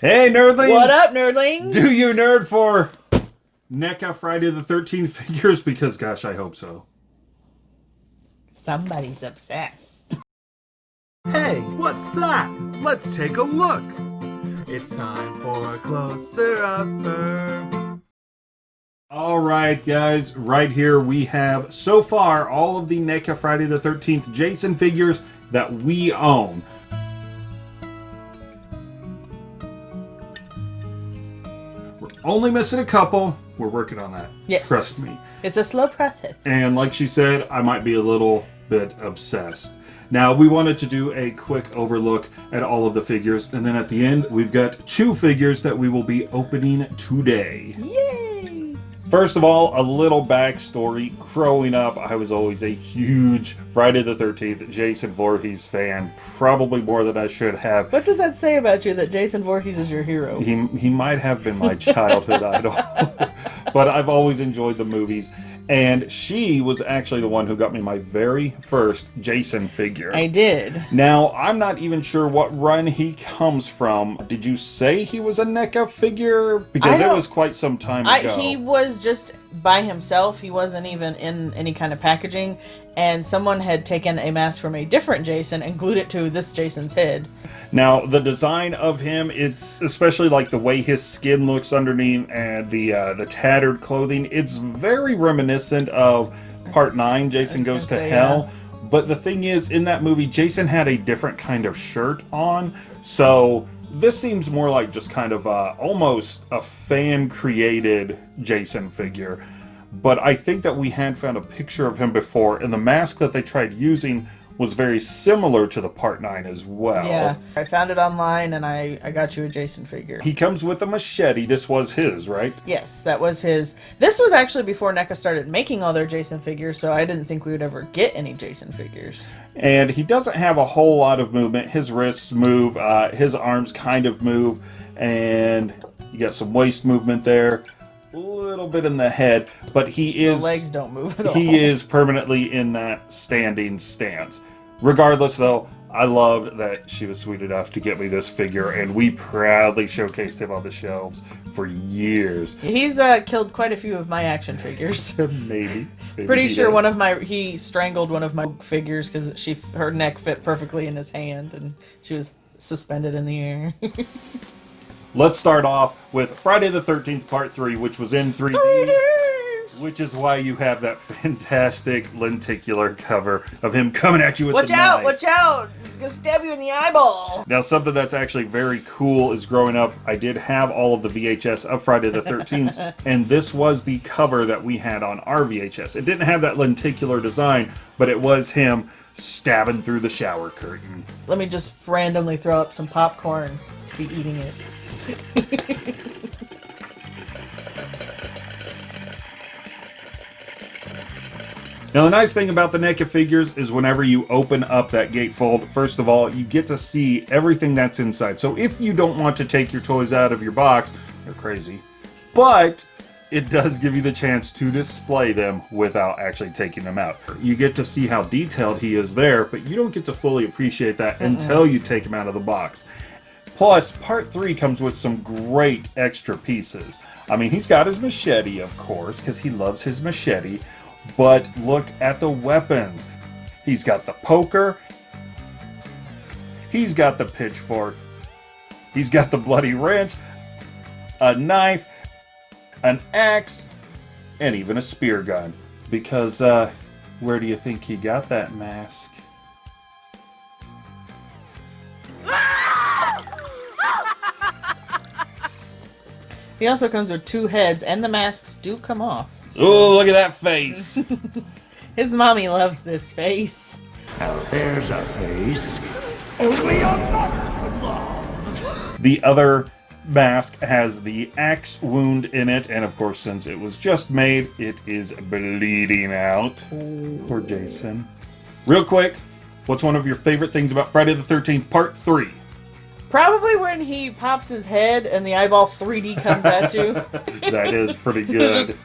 Hey, nerdlings! What up, nerdlings? Do you nerd for NECA Friday the 13th figures? Because, gosh, I hope so. Somebody's obsessed. Hey, what's that? Let's take a look. It's time for a closer upper. All right, guys, right here we have so far all of the NECA Friday the 13th Jason figures that we own. Only missing a couple. We're working on that. Yes. Trust me. It's a slow process. And like she said, I might be a little bit obsessed. Now, we wanted to do a quick overlook at all of the figures, and then at the end, we've got two figures that we will be opening today. Yay! First of all, a little backstory. Growing up, I was always a huge Friday the 13th Jason Voorhees fan, probably more than I should have. What does that say about you that Jason Voorhees is your hero? He, he might have been my childhood idol, but I've always enjoyed the movies. And she was actually the one who got me my very first Jason figure. I did. Now, I'm not even sure what run he comes from. Did you say he was a NECA figure? Because it was quite some time I, ago. he was just by himself. He wasn't even in any kind of packaging. And someone had taken a mask from a different Jason and glued it to this Jason's head. Now, the design of him, it's especially like the way his skin looks underneath and the uh, the tattered clothing, it's very reminiscent of Part 9, Jason Goes to say, Hell. But the thing is, in that movie, Jason had a different kind of shirt on, so this seems more like just kind of uh, almost a fan-created Jason figure. But I think that we had found a picture of him before, and the mask that they tried using was very similar to the Part 9 as well. Yeah. I found it online and I, I got you a Jason figure. He comes with a machete. This was his, right? Yes, that was his. This was actually before NECA started making all their Jason figures, so I didn't think we would ever get any Jason figures. And he doesn't have a whole lot of movement. His wrists move, uh, his arms kind of move, and you got some waist movement there. A little bit in the head, but he The is legs don't move at all. he is permanently in that standing stance. Regardless, though, I loved that she was sweet enough to get me this figure, and we proudly showcased him on the shelves for years. He's uh, killed quite a few of my action figures. maybe, maybe Pretty sure one of my he strangled one of my figures because she her neck fit perfectly in his hand and she was suspended in the air. Let's start off with Friday the 13th Part 3, which was in 3D. Which is why you have that fantastic lenticular cover of him coming at you with the- Watch the out! knife. Watch out! It's gonna stab you in the eyeball. Now, something that's actually very cool is growing up, I did have all of the VHS of Friday the 13th, and this was the cover that we had on our VHS. It didn't have that lenticular design, but it was him stabbing through the shower curtain. Let me just randomly throw up some popcorn. Be eating it. Now, the nice thing about the NECA figures is whenever you open up that gatefold, first of all, you get to see everything that's inside. So if you don't want to take your toys out of your box, you're crazy. But it does give you the chance to display them without actually taking them out. You get to see how detailed he is there, but you don't get to fully appreciate that until you take him out of the box. Plus, part three comes with some great extra pieces. I mean, he's got his machete, of course, because he loves his machete. But look at the weapons. He's got the poker. He's got the pitchfork. He's got the bloody wrench, a knife, an axe, and even a spear gun. Because, uh, where do you think he got that mask? He also comes with two heads, and the masks do come off. Oh, look at that face! His mommy loves this face. Now there's a face only a mother could love. The other mask has the axe wound in it, and of course, since it was just made, it is bleeding out. Poor Jason. Real quick, what's one of your favorite things about Friday the 13th Part 3? Probably when he pops his head and the eyeball 3D comes at you. that is pretty good.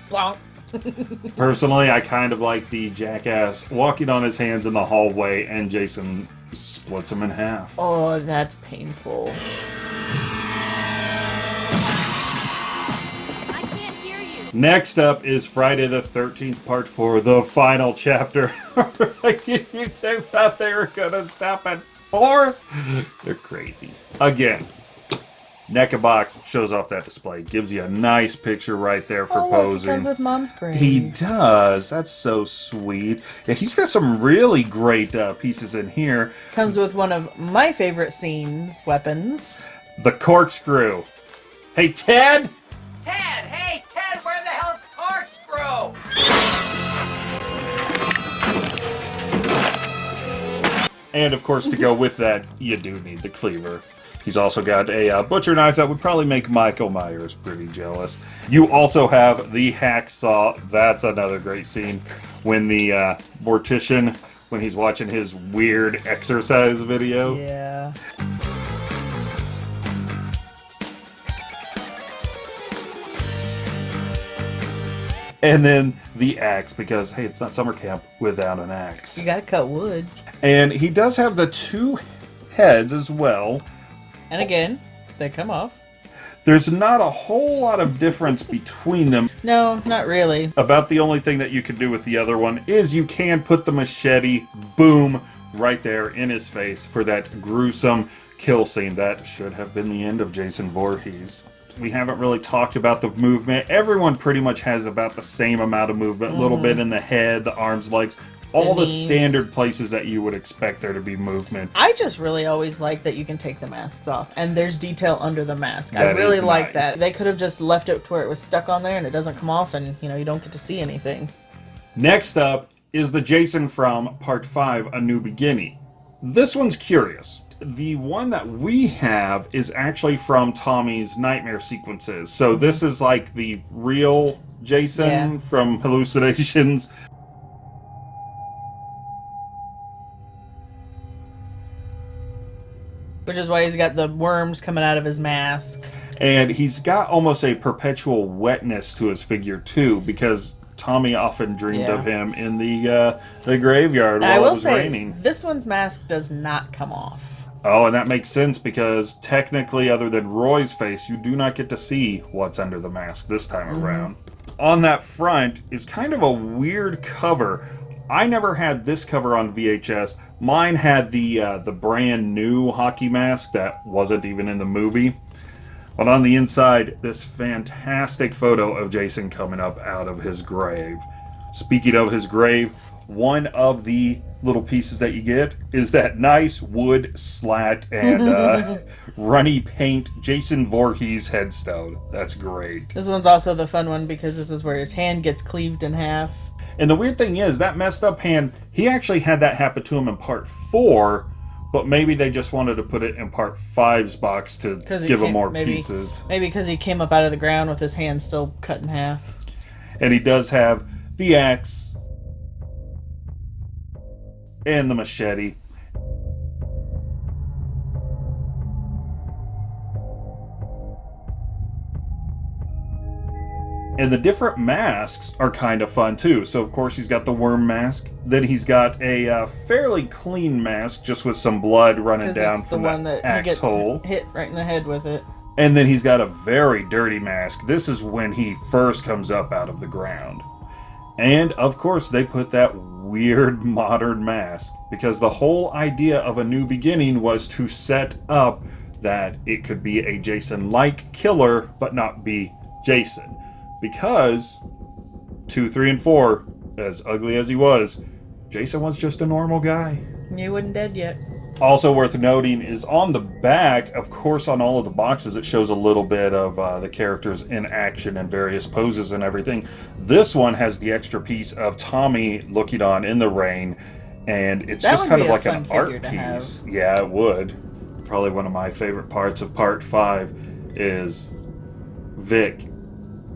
Personally, I kind of like the jackass walking on his hands in the hallway and Jason splits him in half. Oh, that's painful. I can't hear you. Next up is Friday the 13th, part 4, the final chapter. you think that they were going to stop at four? They're crazy. Again, NECA box shows off that display, gives you a nice picture right there for Oh, look, it posing. comes with mom's grave. He does. That's so sweet. Yeah, he's got some really great uh, pieces in here. comes with one of my favorite scenes, weapons. The corkscrew. Hey, Ted! Ted! Hey, Ted, where the hell's corkscrew? And of course, to go with that, you do need the cleaver. He's also got a uh, butcher knife that would probably make Michael Myers pretty jealous. You also have the hacksaw. That's another great scene when the uh, mortician, when he's watching his weird exercise video. Yeah. And then the axe, because hey, it's not summer camp without an axe. You gotta cut wood. And he does have the two heads as well. And again, they come off. There's not a whole lot of difference between them. No, not really. About the only thing that you can do with the other one is you can put the machete, boom, right there in his face for that gruesome kill scene. That should have been the end of Jason Voorhees. We haven't really talked about the movement. Everyone pretty much has about the same amount of movement. A little bit mm-hmm. in the head, the arms, legs, all the, knees. standard places that you would expect there to be movement. I just really always like that you can take the masks off and there's detail under the mask. I really like nice. that. They could have just left it to where it was stuck on there and it doesn't come off and you know you don't get to see anything. Next up is the Jason from Part 5 A New Beginning. This one's curious. The one that we have is actually from Tommy's nightmare sequences. So this is like the real Jason Yeah. from Hallucinations. Which is why he's got the worms coming out of his mask. And he's got almost a perpetual wetness to his figure too, because Tommy often dreamed Yeah. of him in the uh, the graveyard And while I it was say raining. this one's mask does not come off. Oh, and that makes sense because technically, other than Roy's face, you do not get to see what's under the mask this time around. On that front is kind of a weird cover. I never had this cover on VHS. Mine had the uh, the brand new hockey mask that wasn't even in the movie. But on the inside, this fantastic photo of Jason coming up out of his grave. Speaking of his grave, one of the little pieces that you get is that nice wood slat and uh, runny paint Jason Voorhees headstone. That's great. This one's also the fun one because this is where his hand gets cleaved in half. And the weird thing is, that messed up hand, he actually had that happen to him in part four, but maybe they just wanted to put it in part five's box to give him more maybe, pieces. Maybe because he came up out of the ground with his hand still cut in half. And he does have the axe and the machete. And the different masks are kind of fun too. So, of course, he's got the worm mask. Then he's got a uh, fairly clean mask, just with some blood running down it's the from one the that he axe gets hole. hit right in the head with it. And then he's got a very dirty mask. This is when he first comes up out of the ground. And of course, they put that weird modern mask because the whole idea of a new beginning was to set up that it could be a Jason like killer, but not be Jason. Because 2, 3, and 4, as ugly as he was, Jason was just a normal guy. He wasn't dead yet. Also worth noting is on the back, of course, on all of the boxes, it shows a little bit of uh, the characters in action and various poses and everything. This one has the extra piece of Tommy looking on in the rain, and it's That just kind of like an art to piece. Yeah, it would. Probably one of my favorite parts of part five is Vic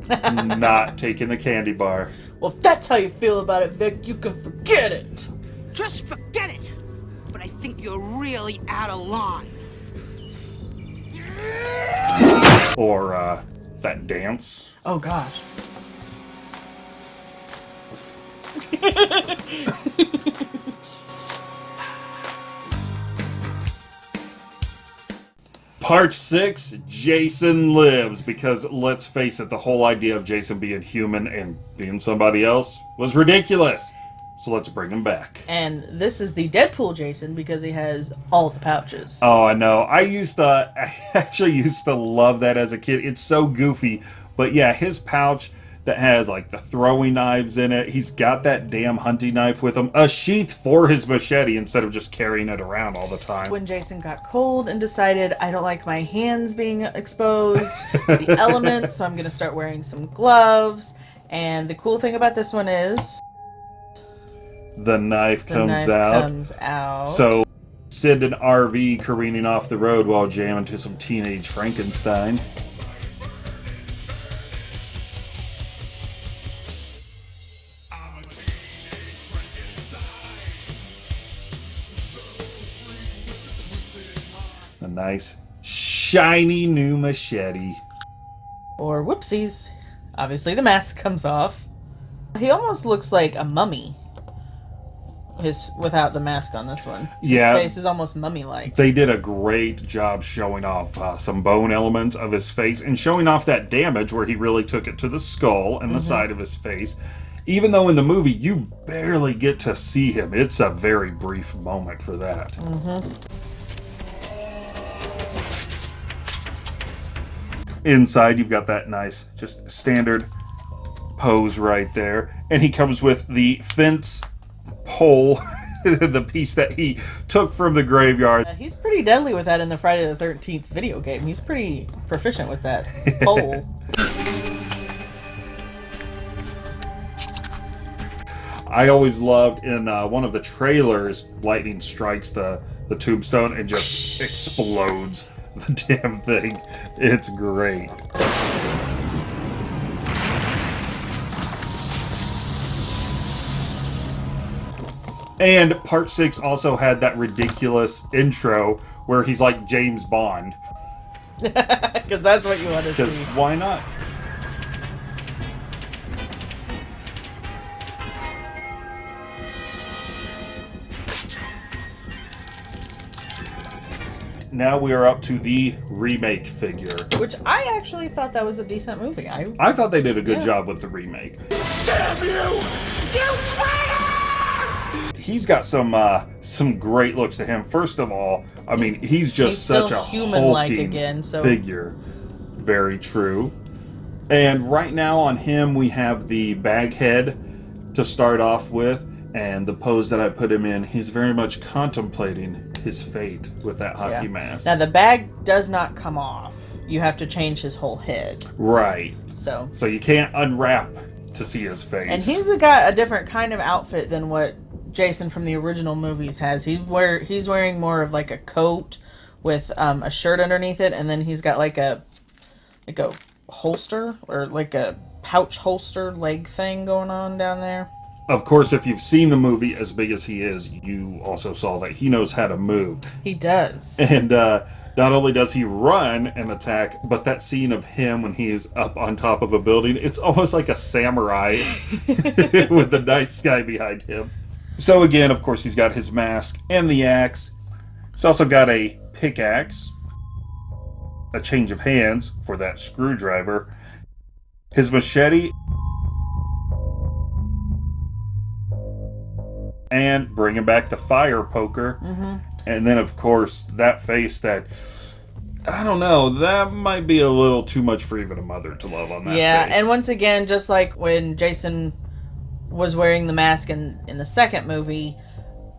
not taking the candy bar. Well, if that's how you feel about it, Vic, you can forget it. Just forget it. But I think you're really out of line. Or uh, that dance. Oh gosh. Part 6 Jason Lives. Because let's face it, the whole idea of Jason being human and being somebody else was ridiculous. So let's bring him back. And this is the Deadpool Jason because he has all the pouches. Oh, I know. I used to, I actually used to love that as a kid. It's so goofy. But yeah, his pouch that has like the throwing knives in it. He's got that damn hunting knife with him, a sheath for his machete instead of just carrying it around all the time. When Jason got cold and decided, I don't like my hands being exposed to the elements, so I'm going to start wearing some gloves. And the cool thing about this one is The knife the comes knife out. comes out. So send an RV careening off the road while jamming to some teenage Frankenstein. A nice shiny new machete. or whoopsies, obviously the mask comes off. He almost looks like a mummy. His without the mask on this one. Yeah. His face is almost mummy-like. They did a great job showing off uh, some bone elements of his face and showing off that damage where he really took it to the skull and the side of his face. Even though in the movie you barely get to see him, it's a very brief moment for that. Inside, you've got that nice, just standard pose right there. And he comes with the fence pole, the piece that he took from the graveyard. Uh, He's pretty deadly with that in the Friday the Thirteenth video game. He's pretty proficient with that pole. I always loved in uh, one of the trailers, lightning strikes the, the tombstone and just explodes the damn thing. It's great. And part six also had that ridiculous intro where he's like James Bond. Because that's what you want to see. Because why not? Now we are up to the remake figure. Which I actually thought that was a decent movie. I I thought they did a good Yeah. job with the remake. Damn you! You traitors! He's got some uh, some great looks to him. First of all, I mean he's just He's such a human-like again, so- figure. Very true. And right now on him we have the bag head to start off with, and the pose that I put him in. He's very much contemplating his fate with that hockey Yeah. mask. Now the bag does not come off. You have to change his whole head. right. So So you can't unwrap to see his face. And he's got a different kind of outfit than what Jason from the original movies has. He wear he's wearing more of like a coat with um, a shirt underneath it, and then he's got like a like a holster or like a pouch holster leg thing going on down there. Of course, if you've seen the movie as big as he is, you also saw that he knows how to move. He does. And uh, not only does he run and attack, but that scene of him when he is up on top of a building, it's almost like a samurai with the nice guy behind him. So, again, of course, he's got his mask and the axe. He's also got a pickaxe, a change of hands for that screwdriver, his machete, and bringing back the fire poker. Mm-hmm. And then, of course, that face that I don't know, that might be a little too much for even a mother to love on that yeah, face. and once again, just like when Jason was wearing the mask in in the second movie,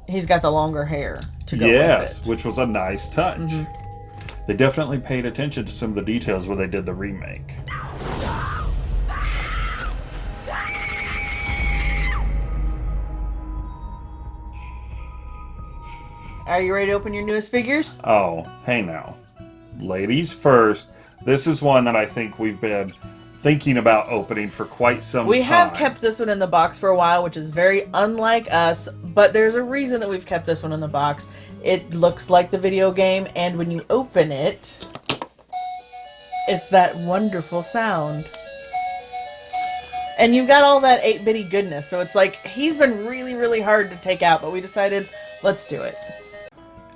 he's got the longer hair to go yes, with it. which was a nice touch. Mm-hmm. They definitely paid attention to some of the details when they did the remake. Are you ready to open your newest figures? Oh, hey now. Ladies first. This is one that I think we've been thinking about opening for quite some We time. have kept this one in the box for a while, which is very unlike us, but there's a reason that we've kept this one in the box. It looks like the video game, and when you open it, it's that wonderful sound. And you've got all that 8 bitty goodness, so it's like he's been really, really hard to take out, but we decided let's do it.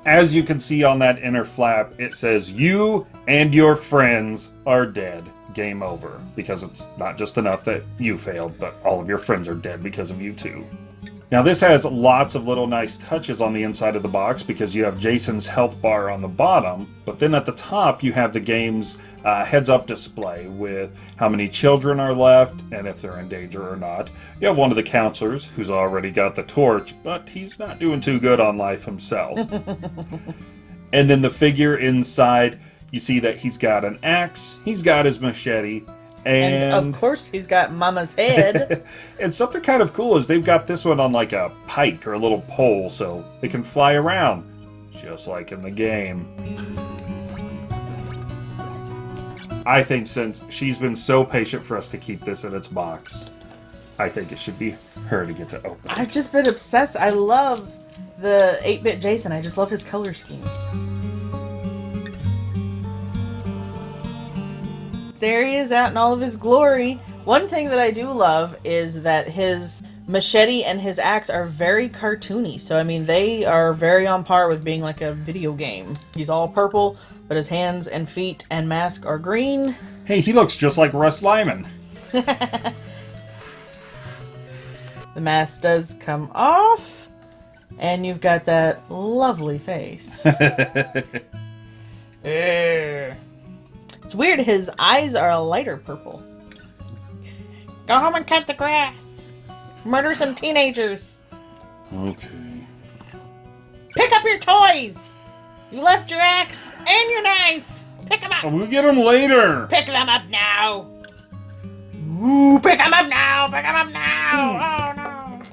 As you can see on that inner flap, it says, You and your friends are dead. Game over. Because it's not just enough that you failed, but all of your friends are dead because of you too. Now, this has lots of little nice touches on the inside of the box because you have Jason's health bar on the bottom, but then at the top you have the game's uh, heads up display with how many children are left and if they're in danger or not. You have one of the counselors who's already got the torch, but he's not doing too good on life himself. and then the figure inside, you see that he's got an axe, he's got his machete, and, And, of course, he's got Mama's head. and something kind of cool is they've got this one on like a pike or a little pole so it can fly around, just like in the game. I think since she's been so patient for us to keep this in its box, I think it should be her to get to open it. I've just been obsessed. I love the 8 bit Jason. I just love his color scheme. There he is out in all of his glory. One thing that I do love is that his machete and his axe are very cartoony. So, I mean, they are very on par with being like a video game. He's all purple, but his hands and feet and mask are green. Hey, he looks just like Russ Lyman. The mask does come off, and you've got that lovely face. Ugh. it's weird, his eyes are a lighter purple. Go home and cut the grass. Murder some teenagers. Okay. Pick up your toys. You left your axe and your knife. Pick them up. We'll get them later. Pick them up now. Ooh, pick them up now. Pick them up now. Hmm. Oh no.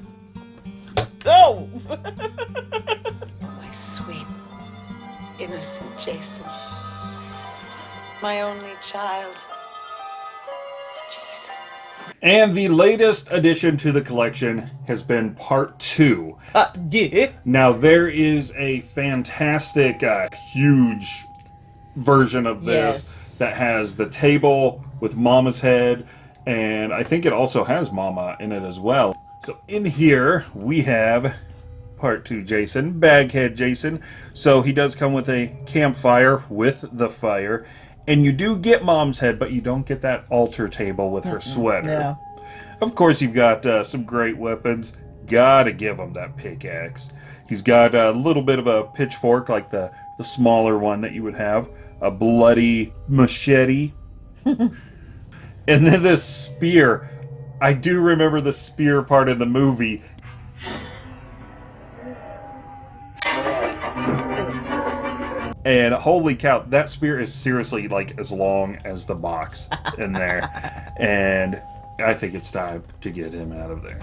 Oh. oh. My sweet, innocent Jason. My only child. Jason. And the latest addition to the collection has been part two. Uh, dick. Now there is a fantastic, uh, huge version of this Yes. that has the table with Mama's head, and I think it also has Mama in it as well. So in here we have part two Jason, Baghead Jason. So he does come with a campfire with the fire, and you do get Mom's head, but you don't get that altar table with her sweater. Yeah. Of course, you've got uh, some great weapons. Gotta give him that pickaxe. He's got a little bit of a pitchfork, like the, the smaller one that you would have, a bloody machete, and then this spear. I do remember the spear part of the movie. And holy cow, that spear is seriously like as long as the box in there. and I think it's time to get him out of there.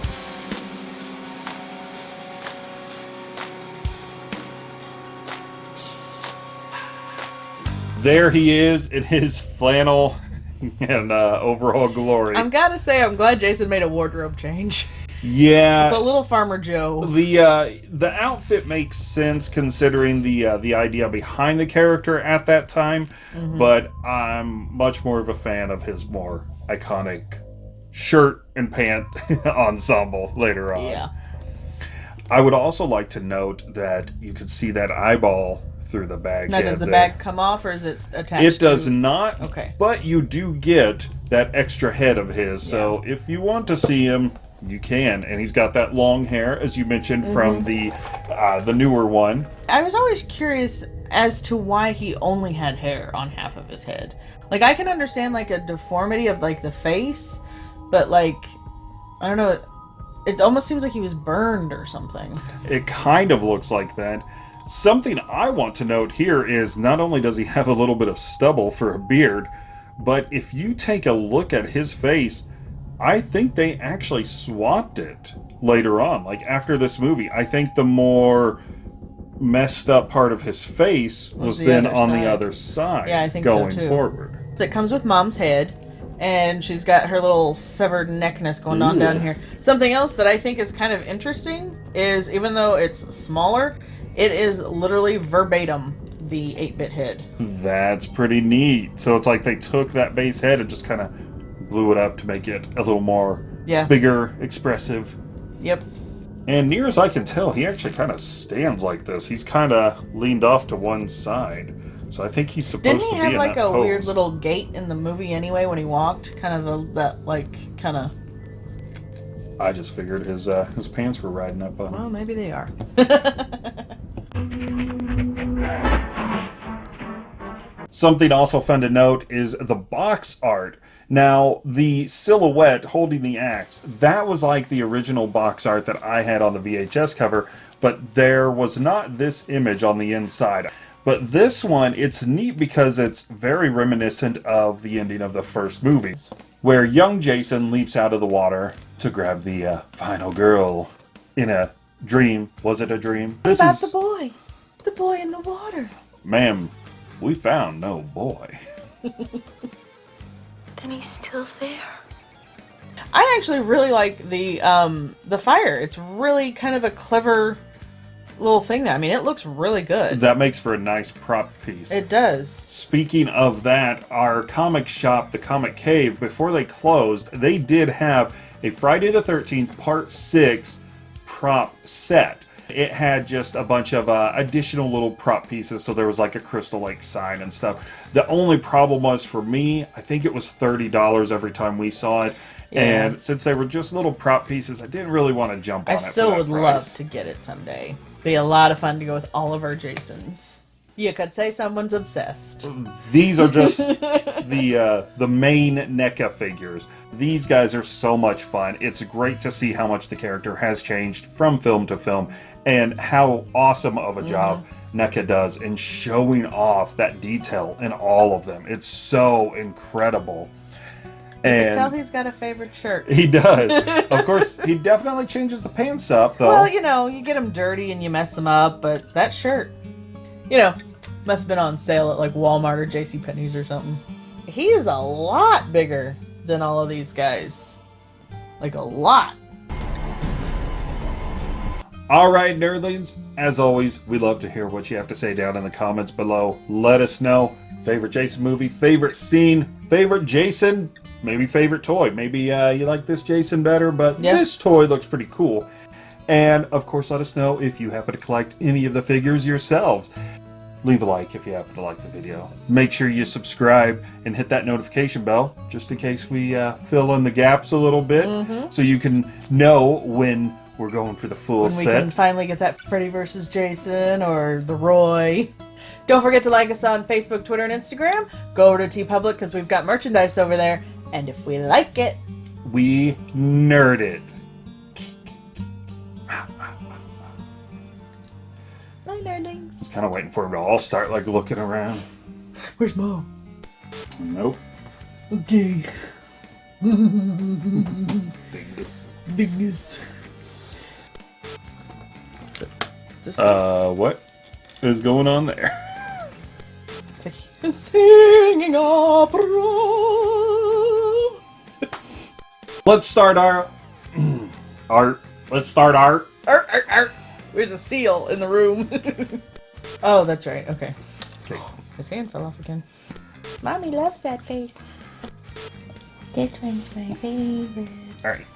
There he is in his flannel and uh, overall glory. I'm gotta say, I'm glad Jason made a wardrobe change. Yeah, It's a little Farmer Joe. the uh, the outfit makes sense considering the uh, the idea behind the character at that time, but I'm much more of a fan of his more iconic shirt and pant ensemble later on. Yeah. I would also like to note that you could see that eyeball through the bag. Now, does the there. bag come off or is it attached? It does to... not. Okay. But you do get that extra head of his. So if you want to see him, you can. And he's got that long hair, as you mentioned from the uh, the newer one. I was always curious as to why he only had hair on half of his head. Like I can understand like a deformity of like the face, but like I don't know. It almost seems like he was burned or something. It kind of looks like that. Something I want to note here is not only does he have a little bit of stubble for a beard, but if you take a look at his face, I think they actually swapped it later on. Like after this movie, I think the more messed up part of his face was, the then on the other side Yeah, I think so, going too. forward. That comes with mom's head, and she's got her little severed neckness going on down here. Something else that I think is kind of interesting is even though it's smaller, it is literally verbatim the 8-bit head. That's pretty neat. So it's like they took that base head and just kind of blew it up to make it a little more Yeah. bigger, expressive. Yep. And near as I can tell, he actually kind of stands like this. He's kind of leaned off to one side. So I think he's supposed Didn't to he be have like a weird little gait in the movie anyway when he walked? Kind of a that like kind of. I just figured his uh, his pants were riding up on him. Well, maybe they are. Something also fun to note is the box art. Now, the silhouette holding the axe, that was like the original box art that I had on the VHS cover, but there was not this image on the inside. But this one, it's neat because it's very reminiscent of the ending of the first movie, where young Jason leaps out of the water to grab the uh, final girl in a dream. Was it a dream? This About is, the boy, the boy in the water. ma'am, we found no boy. Then he's still there. I actually really like the um the fire. It's really kind of a clever little thing. That I mean, it looks really good. That makes for a nice prop piece. It does. Speaking of that, our comic shop, the Comic Cave, before they closed, they did have a Friday the 13th Part 6 prop set. It had just a bunch of uh, additional little prop pieces, so there was like a Crystal Lake sign and stuff. The only problem was for me, I think it was $30 every time we saw it. And since they were just little prop pieces, I didn't really want to jump on I it. for still would price. love to get it someday. Be a lot of fun to go with all of our Jasons. You could say someone's obsessed. These are just the uh, the main NECA figures. These guys are so much fun. It's great to see how much the character has changed from film to film, and how awesome of a mm-hmm. job NECA does in showing off that detail in all of them. It's so incredible. You can tell he's got a favorite shirt. he does. of course, he definitely changes the pants up though. Well, you know, you get them dirty and you mess them up, but that shirt, you know, must have been on sale at like Walmart or J.C. Penney's or something. He is a lot bigger than all of these guys. Like a lot. All right, nerdlings. As always, we love to hear what you have to say down in the comments below. Let us know favorite Jason movie, favorite scene, favorite Jason, maybe favorite toy. Maybe uh, you like this Jason better, but Yeah. this toy looks pretty cool. And of course, let us know if you happen to collect any of the figures yourselves. Leave a like if you happen to like the video. Make sure you subscribe and hit that notification bell just in case we uh, fill in the gaps a little bit so you can know when we're going for the full When we set. can finally get that Freddy versus Jason or the Roy. Don't forget to like us on Facebook, Twitter, and Instagram. Go over to TeePublic because we've got merchandise over there. And if we like it, we nerd it. my nerdlings. Kind of waiting for them to all start like looking around. Where's mom? Nope. Okay. Dingus. Dingus. Just Uh, what is going on there? singing opera. Let's start our art. Let's start art. Art. Art. arr. There's a seal in the room. oh, that's right. Okay. Okay. His hand fell off again. Mommy loves that face. This one's my favorite. All right.